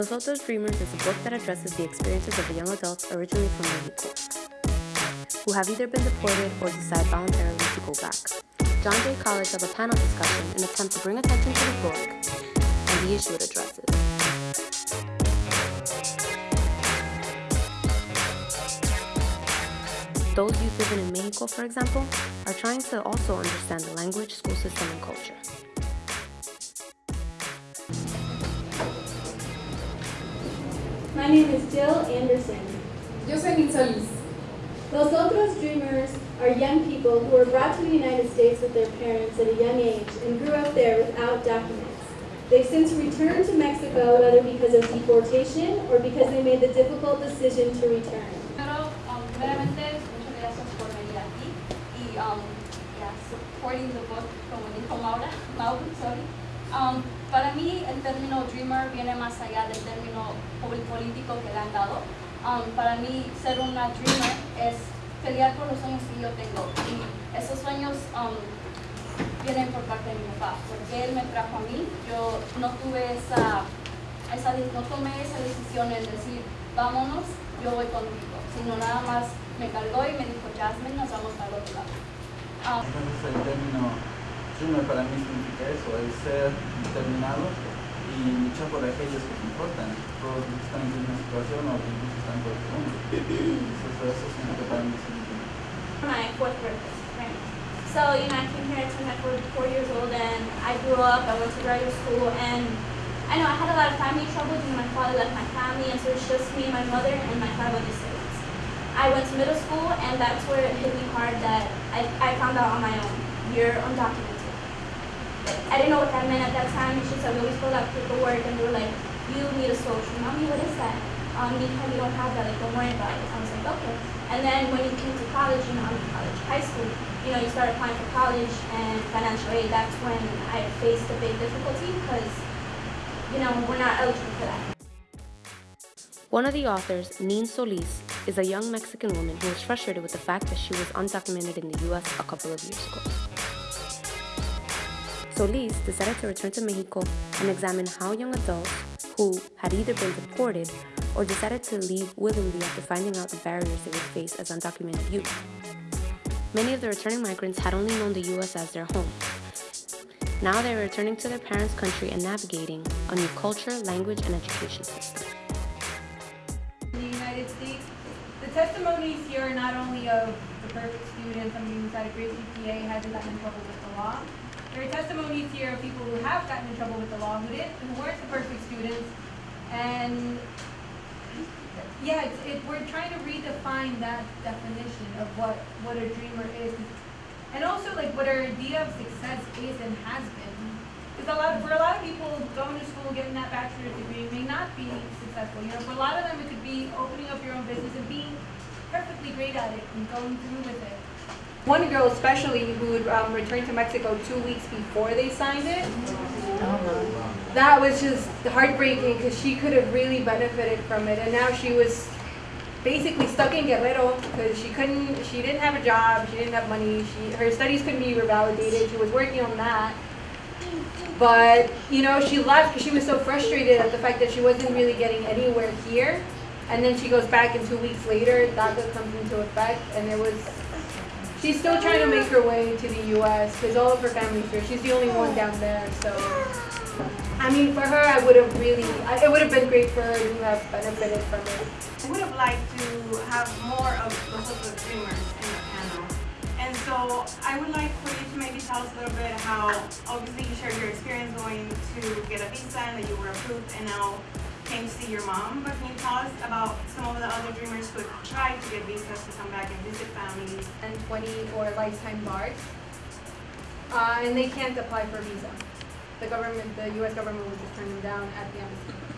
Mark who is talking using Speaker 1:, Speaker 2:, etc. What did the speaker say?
Speaker 1: Los Otros Dreamers is a book that addresses the experiences of young adults originally from Mexico, who have either been deported or decide voluntarily to go back. John Jay College held a panel discussion in an attempt to bring attention to the book and the issue it addresses. Those youth living in Mexico, for example, are trying to also understand the language, school system, and culture.
Speaker 2: My name is Jill Anderson.
Speaker 3: Yo soy Nin Solis.
Speaker 2: Los Otros Dreamers are young people who were brought to the United States with their parents at a young age and grew up there without documents. They've since returned to Mexico, whether because of deportation or because they made the difficult decision to return.
Speaker 4: Pero, um, muchas gracias por venir aquí y um, yeah, supporting the book, como dijo término dreamer viene más allá del término pol- político que le han dado. Um, para mí, ser una dreamer es pelear por los sueños que yo tengo. Y esos sueños um, vienen por parte de mi papá, porque él me trajo a mí. Yo no tuve esa, esa no tomé esa decisión en decir, vámonos, yo voy contigo, sino nada más me cargó y me dijo, Jasmine, nos vamos el otro lado. Um,
Speaker 5: Entonces el término dreamer para mí significa eso, el ser determinado y por aquellos que te importan, todos que están en una situación o incluso están por el mundo. Eso, eso significa para mí
Speaker 6: my fourth birthday. Right? So, you know, I came here at four, years old, and I grew up. I went to graduate school, and I know I had a lot of family trouble because my father left my family, and so it's just me, and my mother, and my five other siblings. I went to middle school, and that's where it hit me hard that I, I found out on my own. You're undocumented. I didn't know what that meant at that time. Just that we always filled out paperwork, and they were like, "You need a social." Mommy, what is that? Um, anytime you don't have that, like, don't worry about it. I was like, okay. And then when you came to college, you know, college, high school, you know, you start applying for college and financial aid. That's when I faced a big difficulty because, you know, we're not eligible for that.
Speaker 1: One of the authors, Nin Solis, is a young Mexican woman who was frustrated with the fact that she was undocumented in the US a couple of years ago. Solis decided to return to Mexico and examine how young adults who had either been deported or decided to leave willingly after finding out the barriers they would face as undocumented youth. Many of the returning migrants had only known the US as their home. Now they were returning to their parents' country and navigating a new culture, language, and education system.
Speaker 3: In the United States, the testimonies here are not only of the perfect student, somebody who's had a great GPA, hasn't gotten in trouble with the law. There are testimonies here of people who have gotten in trouble with the law, who didn't, who weren't the perfect students, and yeah, it, we're trying to redefine that definition of what, what a dreamer is. And also like what our idea of success is and has been. Because a lot, for a lot of people, going to school, getting that bachelor's degree may not be successful. You know, for a lot of them, it could be opening up your own business and being perfectly great at it and going through with it.
Speaker 7: One girl especially who had um, returned to Mexico two weeks before they signed it. That was just heartbreaking because she could have really benefited from it, and now she was basically stuck in Guerrero because she couldn't, she didn't have a job, she didn't have money, she her studies couldn't be revalidated. She was working on that, but you know she left because she was so frustrated at the fact that she wasn't really getting anywhere here. And then she goes back, and two weeks later, DACA comes into effect, and it was She's still trying to make her way to the U.S. because all of her family's here. She's the only one down there, so. I mean, for her, I would have really, I, it would have been great for her to have benefited from it.
Speaker 8: I would have liked to have more of the Los Otros Dreamers in the panel. And so I would like for you to maybe tell us a little bit how, obviously you shared your experience going to get a visa and that you were approved and now came to see your mom. But can you us about some of the other dreamers who tried to get visas to come back and visit families?
Speaker 7: And 20 or lifetime bars. Uh, and they can't apply for a visa. The government, the U.S. government will just turn them down at the embassy.